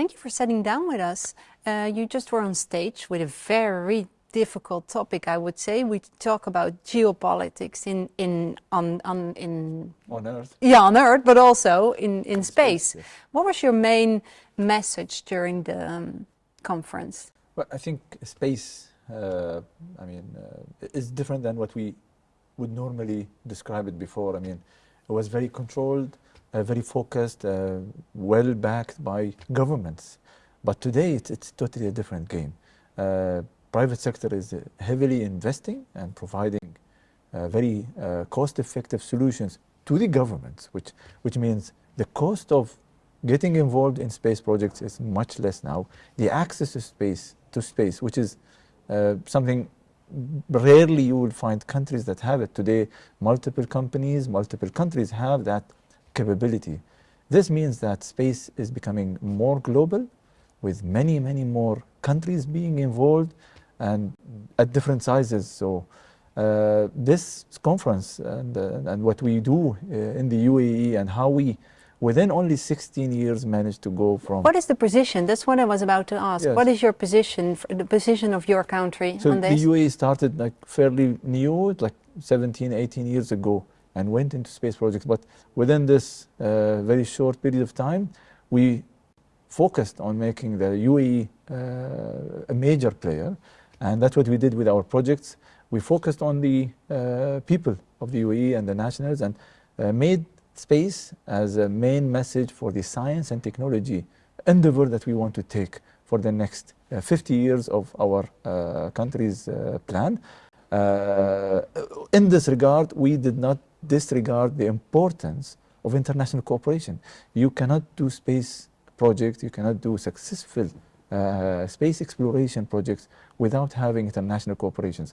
Thank you for sitting down with us. Uh, you just were on stage with a very difficult topic, I would say. We talk about geopolitics in in on on in on Earth. Yeah, on Earth, but also in in, in space. space yes. What was your main message during the um, conference? Well, I think space. Uh, I mean, uh, is different than what we would normally describe it before. I mean, it was very controlled, very focused, uh, well backed by governments. But today, it's, it's totally a different game uh, private sector is uh, heavily investing and providing uh, very uh, cost-effective solutions to the governments, which, which means the cost of getting involved in space projects is much less now. The access to space, to space which is uh, something rarely you will find countries that have it. Today, multiple companies, multiple countries have that capability. This means that space is becoming more global with many, many more countries being involved and at different sizes. So uh, this conference and, uh, and what we do uh, in the UAE and how we within only 16 years managed to go from what is the position that's what i was about to ask yes. what is your position the position of your country so on this? the uae started like fairly new like 17 18 years ago and went into space projects but within this uh, very short period of time we focused on making the uae uh, a major player and that's what we did with our projects. We focused on the uh, people of the UAE and the nationals and uh, made space as a main message for the science and technology endeavor that we want to take for the next uh, 50 years of our uh, country's plan. Uh, in this regard, we did not disregard the importance of international cooperation. You cannot do space projects, you cannot do successful uh, space exploration projects without having international cooperations.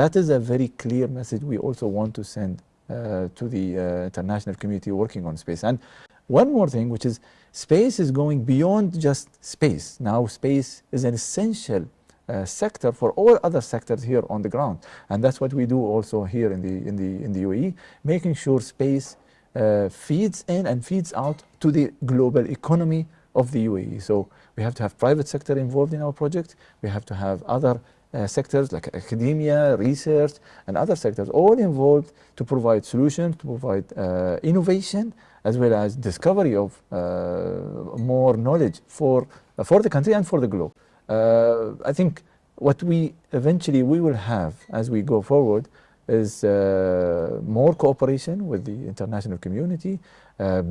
That is a very clear message we also want to send uh, to the uh, international community working on space. And one more thing, which is space is going beyond just space. Now space is an essential uh, sector for all other sectors here on the ground. And that's what we do also here in the, in the, in the UAE, making sure space uh, feeds in and feeds out to the global economy of the UAE. So we have to have private sector involved in our project. We have to have other uh, sectors like academia, research, and other sectors all involved to provide solutions, to provide uh, innovation, as well as discovery of uh, more knowledge for, for the country and for the globe. Uh, I think what we eventually we will have as we go forward is uh, more cooperation with the international community,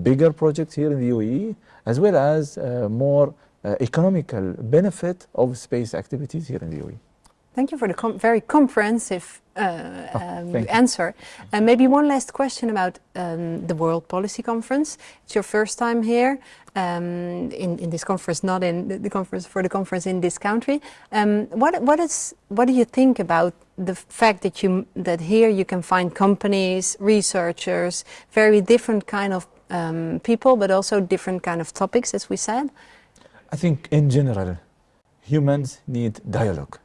bigger projects here in the UAE, as well as more uh, economical benefit of space activities here in the UAE. Thank you for the com very comprehensive uh, oh, um, answer. And maybe one last question about um, the World Policy Conference. It's your first time here um, in, in this conference, not in the, the, conference for the conference in this country. Um, what what is what do you think about the fact that you that here you can find companies, researchers, very different kind of um, people, but also different kind of topics, as we said. I think in general, humans need dialogue.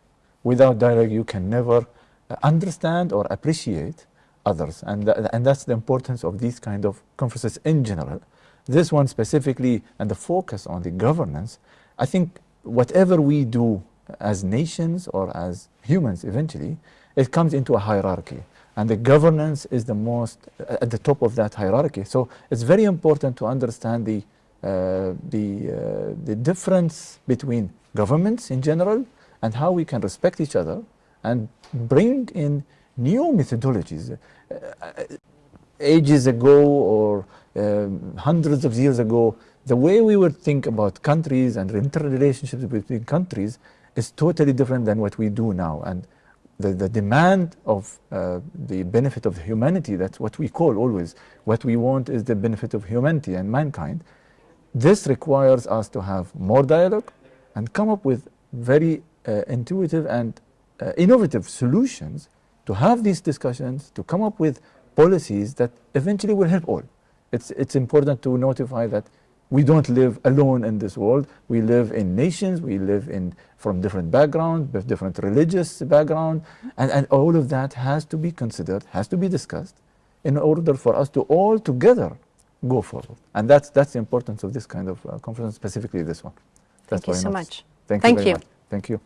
Without dialogue, you can never uh, understand or appreciate others. And, th and that's the importance of these kind of conferences in general. This one specifically, and the focus on the governance, I think whatever we do as nations or as humans eventually, it comes into a hierarchy. And the governance is the most, uh, at the top of that hierarchy. So it's very important to understand the uh, the, uh, the difference between governments in general and how we can respect each other and bring in new methodologies. Uh, ages ago or um, hundreds of years ago, the way we would think about countries and interrelationships between countries is totally different than what we do now. And the, the demand of uh, the benefit of humanity, that's what we call always. What we want is the benefit of humanity and mankind. This requires us to have more dialogue and come up with very uh, intuitive and uh, innovative solutions to have these discussions, to come up with policies that eventually will help all. It's, it's important to notify that we don't live alone in this world. We live in nations, we live in, from different backgrounds, with different religious background, and, and all of that has to be considered, has to be discussed in order for us to all together go forward. And that's, that's the importance of this kind of uh, conference, specifically this one. That's Thank you so much. Thank, Thank you very you. much. Thank you.